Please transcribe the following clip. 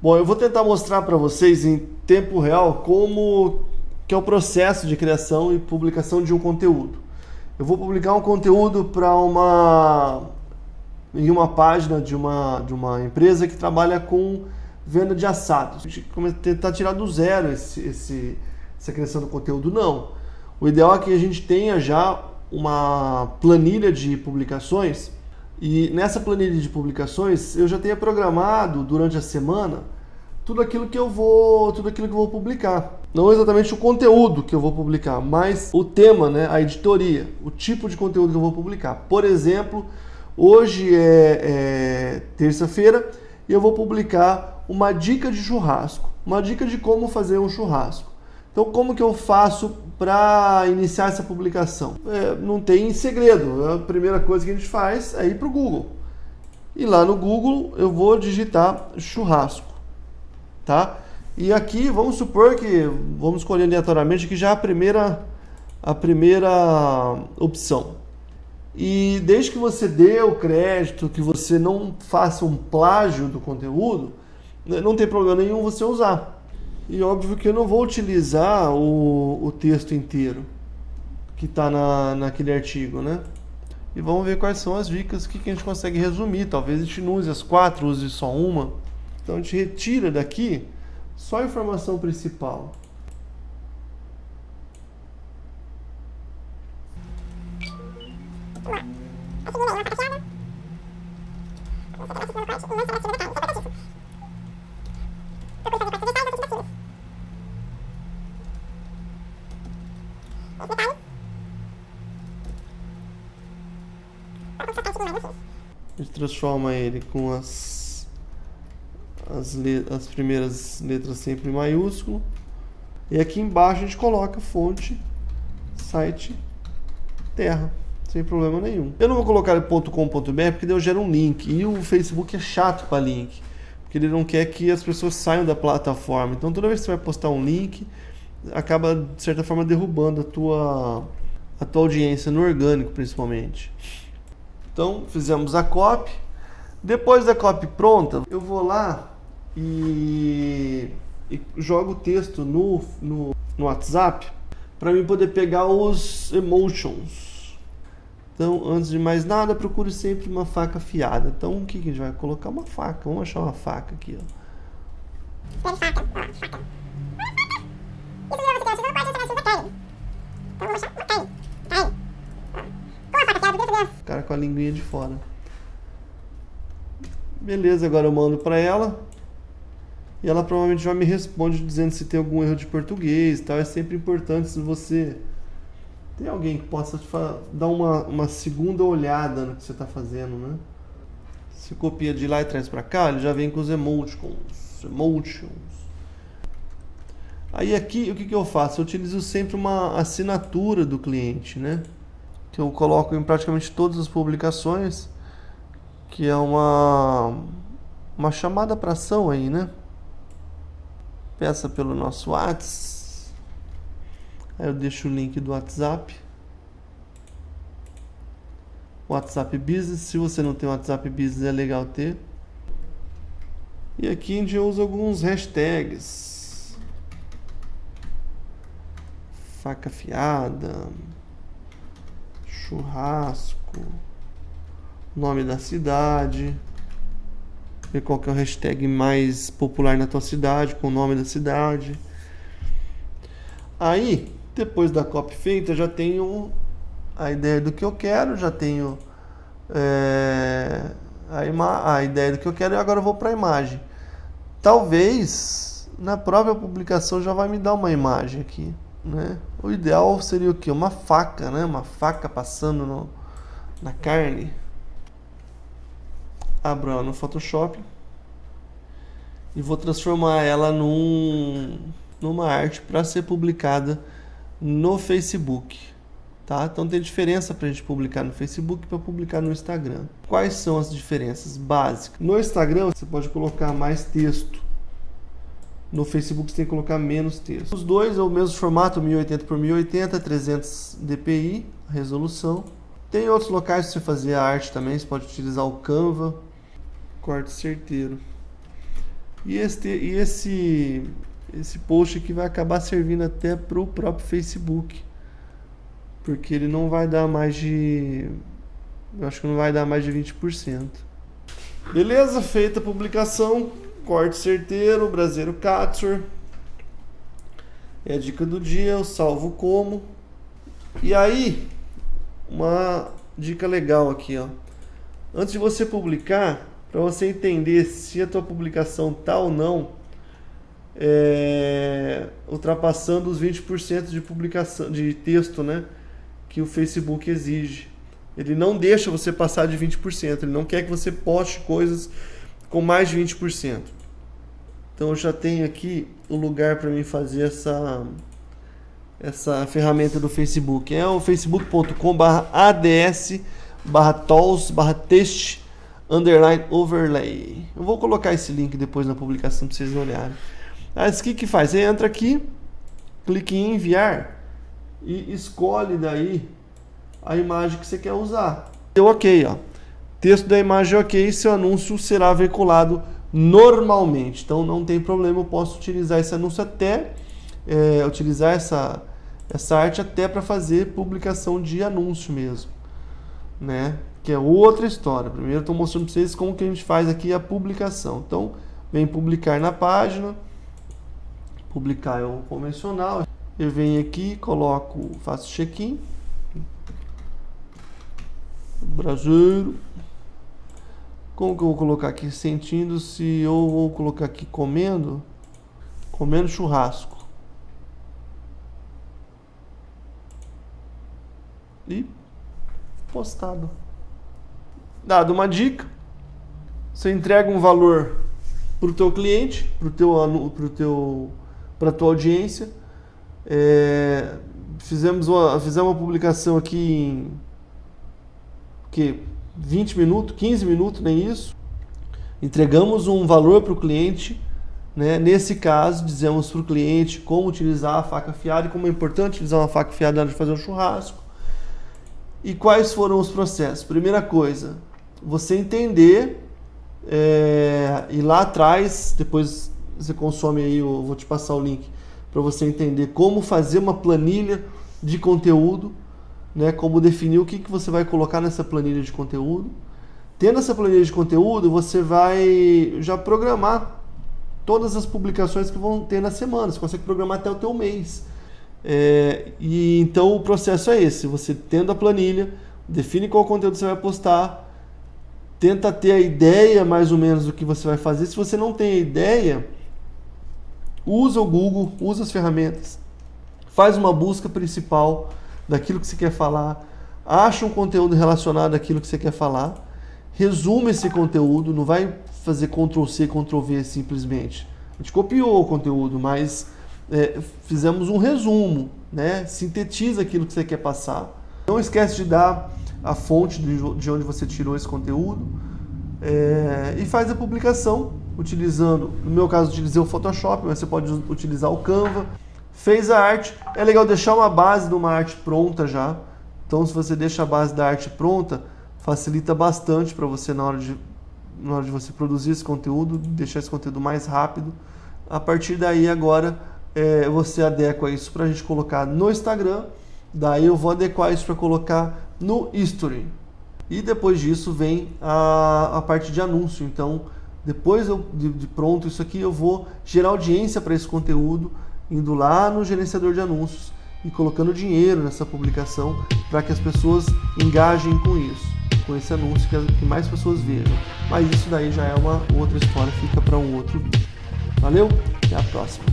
Bom, eu vou tentar mostrar para vocês em tempo real como que é o processo de criação e publicação de um conteúdo. Eu vou publicar um conteúdo para uma em uma página de uma, de uma empresa que trabalha com venda de assados. A gente tentar tirar do zero esse, esse, essa criação do conteúdo, não. O ideal é que a gente tenha já uma planilha de publicações e nessa planilha de publicações eu já tenha programado durante a semana tudo aquilo que eu vou, tudo aquilo que eu vou publicar. Não exatamente o conteúdo que eu vou publicar, mas o tema, né, a editoria, o tipo de conteúdo que eu vou publicar. Por exemplo, hoje é, é terça-feira e eu vou publicar uma dica de churrasco, uma dica de como fazer um churrasco. Então, como que eu faço para iniciar essa publicação? É, não tem segredo. A primeira coisa que a gente faz é ir para o Google. E lá no Google eu vou digitar churrasco, tá? E aqui vamos supor que vamos escolher aleatoriamente que já a primeira a primeira opção. E desde que você dê o crédito, que você não faça um plágio do conteúdo, né, não tem problema nenhum você usar. E óbvio que eu não vou utilizar o, o texto inteiro que está na, naquele artigo, né? E vamos ver quais são as dicas que, que a gente consegue resumir. Talvez a gente não use as quatro, use só uma. Então a gente retira daqui só a informação principal. Transforma ele com as, as, as primeiras letras sempre em maiúsculo. E aqui embaixo a gente coloca fonte, site, terra, sem problema nenhum. Eu não vou colocar .com.br porque eu gero um link. E o Facebook é chato para link. Porque ele não quer que as pessoas saiam da plataforma. Então toda vez que você vai postar um link, acaba de certa forma derrubando a tua, a tua audiência no orgânico principalmente. Então, fizemos a copy. Depois da copy pronta, eu vou lá e, e jogo o texto no, no, no WhatsApp para mim poder pegar os emotions. Então, antes de mais nada, procure sempre uma faca afiada. Então, o que, que a gente vai colocar? Uma faca. Vamos achar uma faca aqui, ó. Faca, faca. Com a linguinha de fora. Beleza, agora eu mando para ela. E ela provavelmente já me responde dizendo se tem algum erro de português tal. É sempre importante se você tem alguém que possa dar uma, uma segunda olhada no que você está fazendo, né? Se copia de lá e traz para cá, ele já vem com os emoticons. Emotions. Aí aqui, o que, que eu faço? Eu utilizo sempre uma assinatura do cliente, né? Que eu coloco em praticamente todas as publicações, que é uma, uma chamada para ação aí, né? Peça pelo nosso WhatsApp. Aí eu deixo o link do WhatsApp. WhatsApp Business. Se você não tem WhatsApp Business, é legal ter. E aqui a gente usa alguns hashtags. Faca fiada churrasco, nome da cidade, ver qual que é o hashtag mais popular na tua cidade, com o nome da cidade. Aí, depois da copy feita, já tenho a ideia do que eu quero, já tenho é, a, a ideia do que eu quero e agora eu vou para a imagem. Talvez na própria publicação já vai me dar uma imagem aqui. Né? O ideal seria o que? Uma faca, né? Uma faca passando no, na carne. Abro ela no Photoshop e vou transformar ela num, numa arte para ser publicada no Facebook. Tá? Então tem diferença para a gente publicar no Facebook para publicar no Instagram. Quais são as diferenças básicas? No Instagram você pode colocar mais texto no Facebook você tem que colocar menos texto. Os dois é o mesmo formato, 1080 por 1080, 300 dpi, resolução. Tem outros locais para você fazer a arte também, você pode utilizar o Canva, corte certeiro. E, este, e esse, esse post aqui vai acabar servindo até para o próprio Facebook. Porque ele não vai dar mais de. Eu acho que não vai dar mais de 20%. Beleza, feita a publicação. Corte certeiro, braseiro Katsur. É a dica do dia, eu salvo como. E aí, uma dica legal aqui, ó. Antes de você publicar, para você entender se a tua publicação tá ou não é, ultrapassando os 20% de publicação de texto, né, que o Facebook exige. Ele não deixa você passar de 20%, ele não quer que você poste coisas com mais de 20%. Então eu já tenho aqui o lugar para mim fazer essa essa ferramenta do Facebook. É o facebook.com/ads barra tools barra test underline overlay. Eu vou colocar esse link depois na publicação para vocês olharem. Mas o que que faz? Você entra aqui, clique em enviar e escolhe daí a imagem que você quer usar. Deu ok, ó. Texto da imagem ok, seu anúncio será veiculado normalmente. Então não tem problema, eu posso utilizar esse anúncio até é, utilizar essa essa arte até para fazer publicação de anúncio mesmo, né? que é outra história. Primeiro estou mostrando para vocês como que a gente faz aqui a publicação. Então, vem publicar na página, publicar é o convencional. Eu venho aqui, coloco, faço check-in. Brasileiro. Como que eu vou colocar aqui? Sentindo se eu vou colocar aqui comendo, comendo churrasco. E postado dado uma dica, você entrega um valor para o teu cliente, para teu, pro teu, a tua audiência. É, fizemos, uma, fizemos uma publicação aqui em que 20 minutos, 15 minutos, nem isso. Entregamos um valor para o cliente. Né? Nesse caso, dizemos para o cliente como utilizar a faca afiada e como é importante utilizar uma faca afiada na hora de fazer um churrasco. E quais foram os processos? Primeira coisa, você entender é, e lá atrás, depois você consome aí, eu vou te passar o link para você entender como fazer uma planilha de conteúdo, né, como definir o que, que você vai colocar nessa planilha de conteúdo. Tendo essa planilha de conteúdo, você vai já programar todas as publicações que vão ter na semana. Você consegue programar até o teu mês. É, e então o processo é esse: você tendo a planilha, define qual conteúdo você vai postar, tenta ter a ideia mais ou menos do que você vai fazer. Se você não tem a ideia, usa o Google, usa as ferramentas, faz uma busca principal daquilo que você quer falar, acha um conteúdo relacionado àquilo que você quer falar, resume esse conteúdo, não vai fazer Ctrl C, Ctrl V simplesmente. A gente copiou o conteúdo, mas é, fizemos um resumo, né? sintetiza aquilo que você quer passar. Não esquece de dar a fonte de onde você tirou esse conteúdo é, e faz a publicação utilizando, no meu caso utilizei o Photoshop, mas você pode utilizar o Canva. Fez a arte, é legal deixar uma base de uma arte pronta já. Então se você deixa a base da arte pronta, facilita bastante para você na hora, de, na hora de você produzir esse conteúdo, deixar esse conteúdo mais rápido. A partir daí agora é, você adequa isso para a gente colocar no Instagram, daí eu vou adequar isso para colocar no History. E depois disso vem a, a parte de anúncio. Então, depois eu, de, de pronto isso aqui, eu vou gerar audiência para esse conteúdo, indo lá no gerenciador de anúncios e colocando dinheiro nessa publicação para que as pessoas engajem com isso, com esse anúncio, que, mais pessoas vejam. Mas isso daí já é uma outra história, fica para um outro vídeo. Valeu, até a próxima.